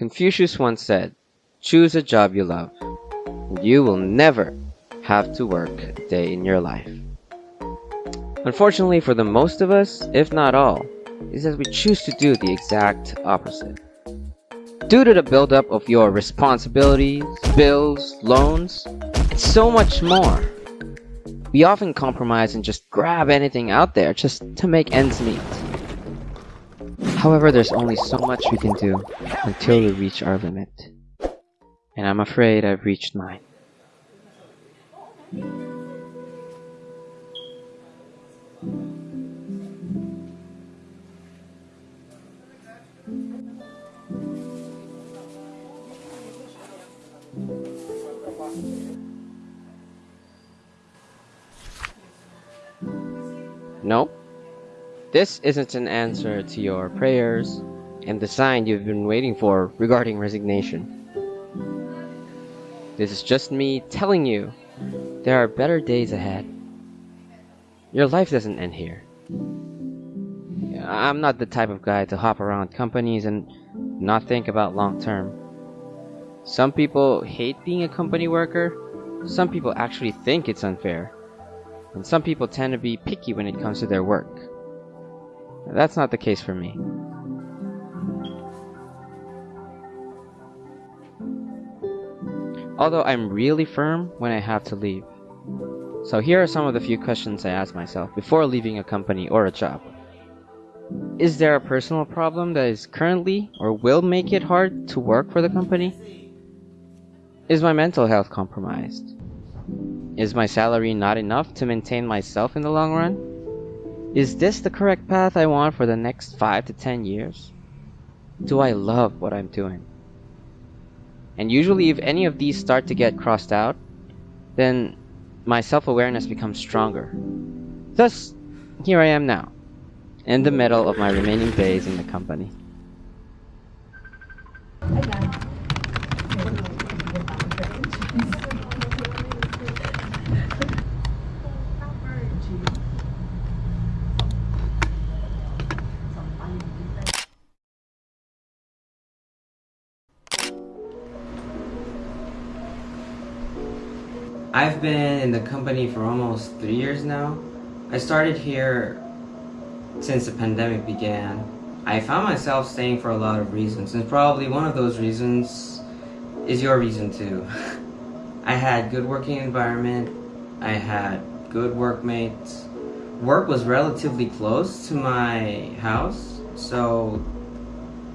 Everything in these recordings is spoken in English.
Confucius once said, choose a job you love. You will never have to work a day in your life. Unfortunately for the most of us, if not all, is that we choose to do the exact opposite. Due to the buildup of your responsibilities, bills, loans, and so much more, we often compromise and just grab anything out there just to make ends meet. However, there's only so much we can do until we reach our limit. And I'm afraid I've reached mine. Nope. This isn't an answer to your prayers and the sign you've been waiting for regarding resignation. This is just me telling you there are better days ahead. Your life doesn't end here. I'm not the type of guy to hop around companies and not think about long term. Some people hate being a company worker. Some people actually think it's unfair. And some people tend to be picky when it comes to their work. That's not the case for me. Although I'm really firm when I have to leave. So here are some of the few questions I ask myself before leaving a company or a job. Is there a personal problem that is currently or will make it hard to work for the company? Is my mental health compromised? Is my salary not enough to maintain myself in the long run? Is this the correct path I want for the next 5 to 10 years? Do I love what I'm doing? And usually if any of these start to get crossed out, then my self-awareness becomes stronger. Thus, here I am now, in the middle of my remaining days in the company. I've been in the company for almost three years now. I started here since the pandemic began. I found myself staying for a lot of reasons, and probably one of those reasons is your reason too. I had good working environment, I had good workmates. Work was relatively close to my house, so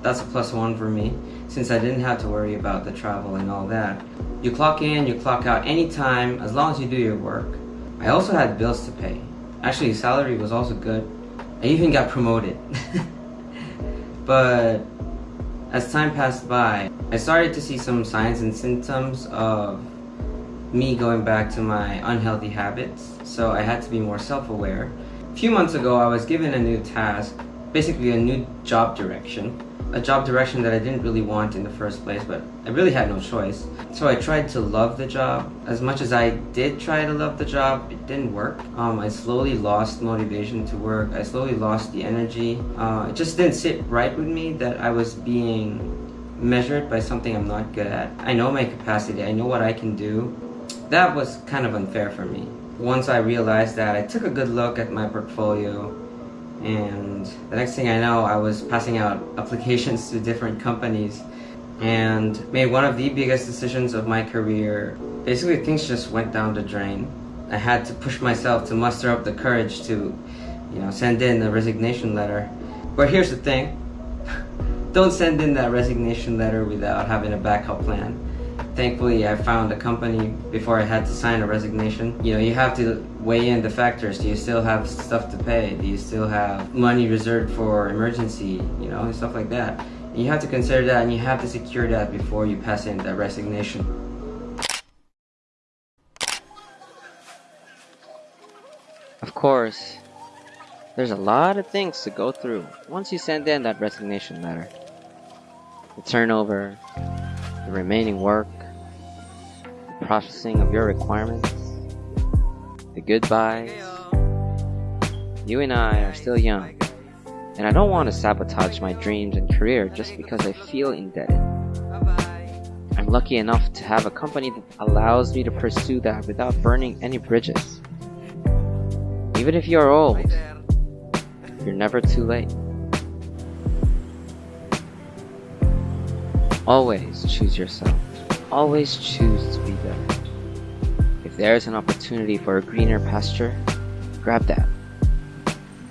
that's a plus one for me since I didn't have to worry about the travel and all that. You clock in, you clock out anytime, as long as you do your work. I also had bills to pay. Actually, salary was also good. I even got promoted. but as time passed by, I started to see some signs and symptoms of me going back to my unhealthy habits, so I had to be more self-aware. A few months ago, I was given a new task, basically a new job direction a job direction that I didn't really want in the first place, but I really had no choice. So I tried to love the job. As much as I did try to love the job, it didn't work. Um, I slowly lost motivation to work. I slowly lost the energy. Uh, it just didn't sit right with me that I was being measured by something I'm not good at. I know my capacity. I know what I can do. That was kind of unfair for me. Once I realized that, I took a good look at my portfolio and the next thing I know I was passing out applications to different companies and made one of the biggest decisions of my career. Basically things just went down the drain. I had to push myself to muster up the courage to you know send in a resignation letter. But here's the thing, don't send in that resignation letter without having a backup plan. Thankfully, I found a company before I had to sign a resignation. You know, you have to weigh in the factors. Do you still have stuff to pay? Do you still have money reserved for emergency? You know, and stuff like that. And you have to consider that and you have to secure that before you pass in that resignation. Of course, there's a lot of things to go through once you send in that resignation letter. The turnover, the remaining work, processing of your requirements, the goodbyes. You and I are still young, and I don't want to sabotage my dreams and career just because I feel indebted. I'm lucky enough to have a company that allows me to pursue that without burning any bridges. Even if you're old, you're never too late. Always choose yourself. Always choose to be better. If there's an opportunity for a greener pasture, grab that.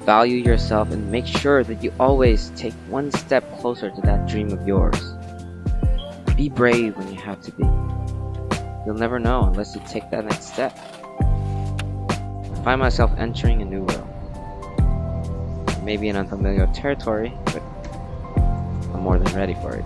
Value yourself and make sure that you always take one step closer to that dream of yours. Be brave when you have to be. You'll never know unless you take that next step. I find myself entering a new world. Maybe an unfamiliar territory, but I'm more than ready for it.